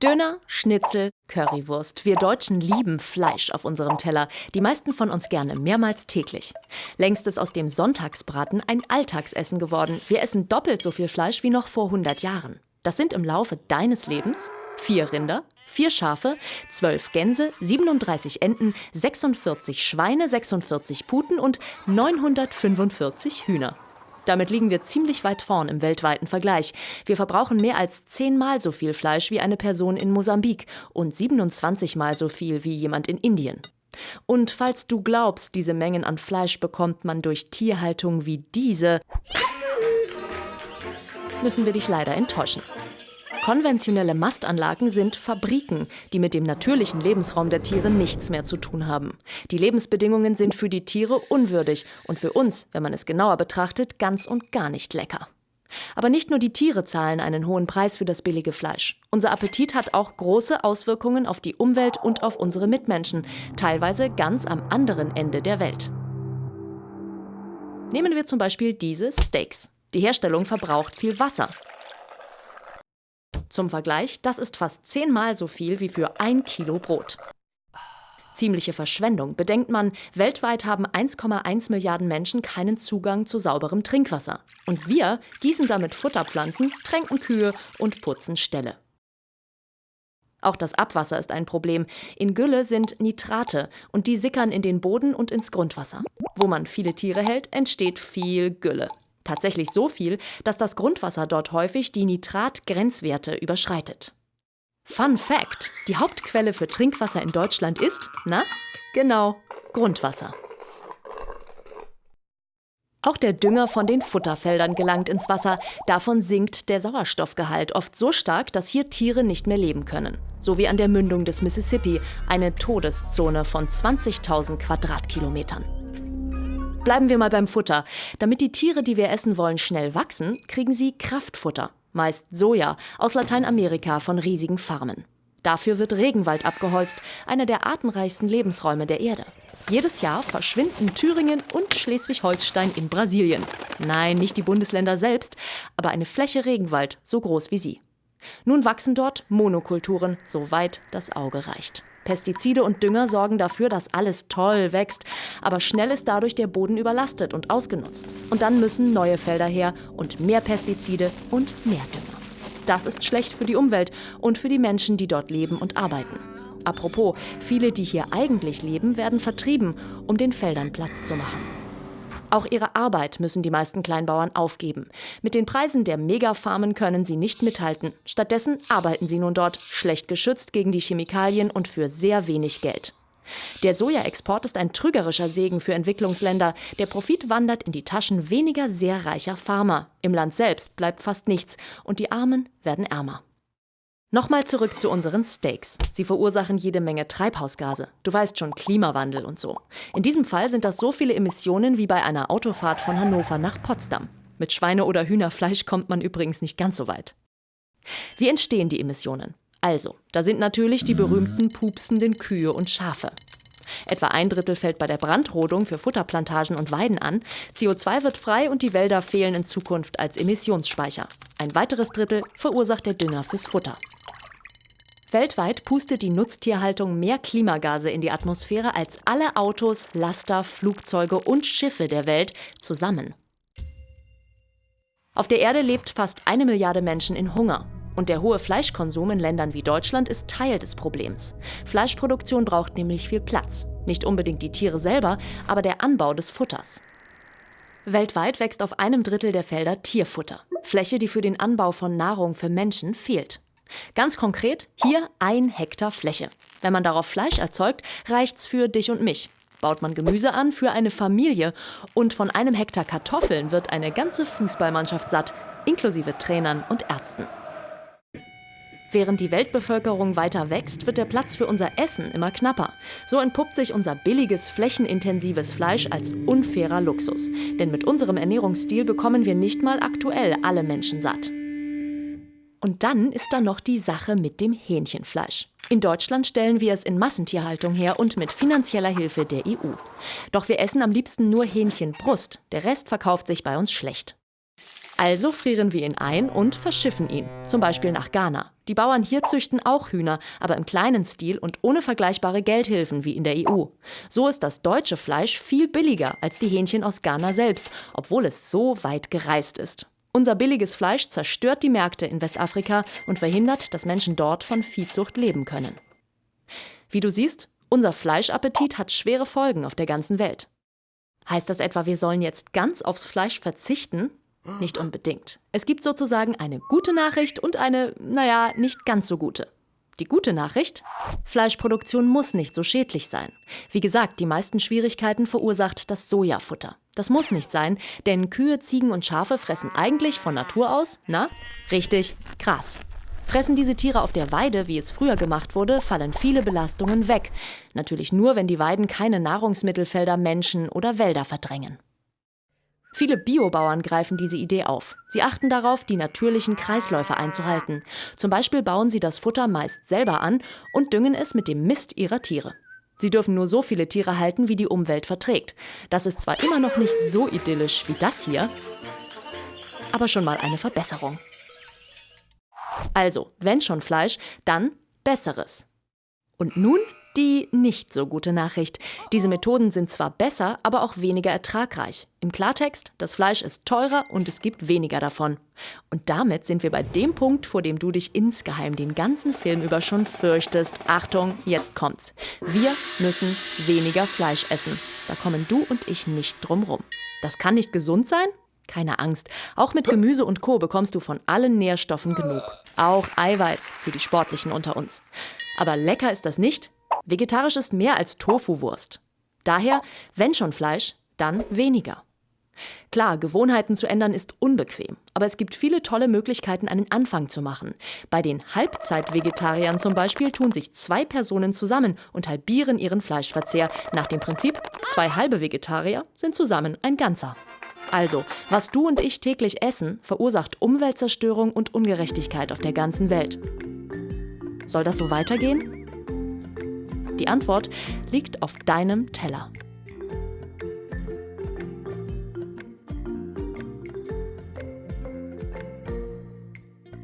Döner, Schnitzel, Currywurst. Wir Deutschen lieben Fleisch auf unserem Teller. Die meisten von uns gerne, mehrmals täglich. Längst ist aus dem Sonntagsbraten ein Alltagsessen geworden. Wir essen doppelt so viel Fleisch wie noch vor 100 Jahren. Das sind im Laufe deines Lebens vier Rinder, vier Schafe, zwölf Gänse, 37 Enten, 46 Schweine, 46 Puten und 945 Hühner. Damit liegen wir ziemlich weit vorn im weltweiten Vergleich. Wir verbrauchen mehr als zehnmal so viel Fleisch wie eine Person in Mosambik und 27 mal so viel wie jemand in Indien. Und falls du glaubst, diese Mengen an Fleisch bekommt man durch Tierhaltung wie diese, müssen wir dich leider enttäuschen. Konventionelle Mastanlagen sind Fabriken, die mit dem natürlichen Lebensraum der Tiere nichts mehr zu tun haben. Die Lebensbedingungen sind für die Tiere unwürdig und für uns, wenn man es genauer betrachtet, ganz und gar nicht lecker. Aber nicht nur die Tiere zahlen einen hohen Preis für das billige Fleisch. Unser Appetit hat auch große Auswirkungen auf die Umwelt und auf unsere Mitmenschen, teilweise ganz am anderen Ende der Welt. Nehmen wir zum Beispiel diese Steaks. Die Herstellung verbraucht viel Wasser. Zum Vergleich, das ist fast zehnmal so viel wie für ein Kilo Brot. Ziemliche Verschwendung. Bedenkt man, weltweit haben 1,1 Milliarden Menschen keinen Zugang zu sauberem Trinkwasser. Und wir gießen damit Futterpflanzen, tränken Kühe und putzen Ställe. Auch das Abwasser ist ein Problem. In Gülle sind Nitrate und die sickern in den Boden und ins Grundwasser. Wo man viele Tiere hält, entsteht viel Gülle. Tatsächlich so viel, dass das Grundwasser dort häufig die Nitratgrenzwerte überschreitet. Fun Fact: Die Hauptquelle für Trinkwasser in Deutschland ist, na, genau, Grundwasser. Auch der Dünger von den Futterfeldern gelangt ins Wasser. Davon sinkt der Sauerstoffgehalt oft so stark, dass hier Tiere nicht mehr leben können. So wie an der Mündung des Mississippi, eine Todeszone von 20.000 Quadratkilometern. Bleiben wir mal beim Futter. Damit die Tiere, die wir essen wollen, schnell wachsen, kriegen sie Kraftfutter, meist Soja, aus Lateinamerika von riesigen Farmen. Dafür wird Regenwald abgeholzt, einer der artenreichsten Lebensräume der Erde. Jedes Jahr verschwinden Thüringen und Schleswig-Holstein in Brasilien. Nein, nicht die Bundesländer selbst, aber eine Fläche Regenwald so groß wie sie. Nun wachsen dort Monokulturen, soweit das Auge reicht. Pestizide und Dünger sorgen dafür, dass alles toll wächst, aber schnell ist dadurch der Boden überlastet und ausgenutzt. Und dann müssen neue Felder her und mehr Pestizide und mehr Dünger. Das ist schlecht für die Umwelt und für die Menschen, die dort leben und arbeiten. Apropos, viele, die hier eigentlich leben, werden vertrieben, um den Feldern Platz zu machen. Auch ihre Arbeit müssen die meisten Kleinbauern aufgeben. Mit den Preisen der Megafarmen können sie nicht mithalten. Stattdessen arbeiten sie nun dort, schlecht geschützt gegen die Chemikalien und für sehr wenig Geld. Der Sojaexport ist ein trügerischer Segen für Entwicklungsländer. Der Profit wandert in die Taschen weniger sehr reicher Farmer. Im Land selbst bleibt fast nichts und die Armen werden ärmer. Nochmal zurück zu unseren Steaks. Sie verursachen jede Menge Treibhausgase. Du weißt schon, Klimawandel und so. In diesem Fall sind das so viele Emissionen wie bei einer Autofahrt von Hannover nach Potsdam. Mit Schweine- oder Hühnerfleisch kommt man übrigens nicht ganz so weit. Wie entstehen die Emissionen? Also, da sind natürlich die berühmten pupsenden Kühe und Schafe. Etwa ein Drittel fällt bei der Brandrodung für Futterplantagen und Weiden an. CO2 wird frei und die Wälder fehlen in Zukunft als Emissionsspeicher. Ein weiteres Drittel verursacht der Dünger fürs Futter. Weltweit pustet die Nutztierhaltung mehr Klimagase in die Atmosphäre als alle Autos, Laster, Flugzeuge und Schiffe der Welt zusammen. Auf der Erde lebt fast eine Milliarde Menschen in Hunger. Und der hohe Fleischkonsum in Ländern wie Deutschland ist Teil des Problems. Fleischproduktion braucht nämlich viel Platz. Nicht unbedingt die Tiere selber, aber der Anbau des Futters. Weltweit wächst auf einem Drittel der Felder Tierfutter. Fläche, die für den Anbau von Nahrung für Menschen fehlt. Ganz konkret, hier ein Hektar Fläche. Wenn man darauf Fleisch erzeugt, reicht's für dich und mich. Baut man Gemüse an für eine Familie und von einem Hektar Kartoffeln wird eine ganze Fußballmannschaft satt, inklusive Trainern und Ärzten. Während die Weltbevölkerung weiter wächst, wird der Platz für unser Essen immer knapper. So entpuppt sich unser billiges, flächenintensives Fleisch als unfairer Luxus. Denn mit unserem Ernährungsstil bekommen wir nicht mal aktuell alle Menschen satt. Und dann ist da noch die Sache mit dem Hähnchenfleisch. In Deutschland stellen wir es in Massentierhaltung her und mit finanzieller Hilfe der EU. Doch wir essen am liebsten nur Hähnchenbrust. Der Rest verkauft sich bei uns schlecht. Also frieren wir ihn ein und verschiffen ihn, zum Beispiel nach Ghana. Die Bauern hier züchten auch Hühner, aber im kleinen Stil und ohne vergleichbare Geldhilfen wie in der EU. So ist das deutsche Fleisch viel billiger als die Hähnchen aus Ghana selbst, obwohl es so weit gereist ist. Unser billiges Fleisch zerstört die Märkte in Westafrika und verhindert, dass Menschen dort von Viehzucht leben können. Wie du siehst, unser Fleischappetit hat schwere Folgen auf der ganzen Welt. Heißt das etwa, wir sollen jetzt ganz aufs Fleisch verzichten? Nicht unbedingt. Es gibt sozusagen eine gute Nachricht und eine, naja, nicht ganz so gute. Die gute Nachricht? Fleischproduktion muss nicht so schädlich sein. Wie gesagt, die meisten Schwierigkeiten verursacht das Sojafutter. Das muss nicht sein, denn Kühe, Ziegen und Schafe fressen eigentlich von Natur aus, na, richtig, Gras. Fressen diese Tiere auf der Weide, wie es früher gemacht wurde, fallen viele Belastungen weg. Natürlich nur, wenn die Weiden keine Nahrungsmittelfelder, Menschen oder Wälder verdrängen. Viele Biobauern greifen diese Idee auf. Sie achten darauf, die natürlichen Kreisläufe einzuhalten. Zum Beispiel bauen sie das Futter meist selber an und düngen es mit dem Mist ihrer Tiere. Sie dürfen nur so viele Tiere halten, wie die Umwelt verträgt. Das ist zwar immer noch nicht so idyllisch wie das hier, aber schon mal eine Verbesserung. Also, wenn schon Fleisch, dann besseres. Und nun die nicht so gute Nachricht. Diese Methoden sind zwar besser, aber auch weniger ertragreich. Im Klartext, das Fleisch ist teurer und es gibt weniger davon. Und damit sind wir bei dem Punkt, vor dem du dich insgeheim den ganzen Film über schon fürchtest. Achtung, jetzt kommt's. Wir müssen weniger Fleisch essen. Da kommen du und ich nicht drum rum. Das kann nicht gesund sein? Keine Angst, auch mit Gemüse und Co. bekommst du von allen Nährstoffen genug. Auch Eiweiß für die Sportlichen unter uns. Aber lecker ist das nicht, Vegetarisch ist mehr als Tofu-Wurst. Daher, wenn schon Fleisch, dann weniger. Klar, Gewohnheiten zu ändern ist unbequem, aber es gibt viele tolle Möglichkeiten, einen Anfang zu machen. Bei den Halbzeit-Vegetariern zum Beispiel tun sich zwei Personen zusammen und halbieren ihren Fleischverzehr nach dem Prinzip, zwei halbe Vegetarier sind zusammen ein Ganzer. Also, was du und ich täglich essen, verursacht Umweltzerstörung und Ungerechtigkeit auf der ganzen Welt. Soll das so weitergehen? Die Antwort liegt auf deinem Teller.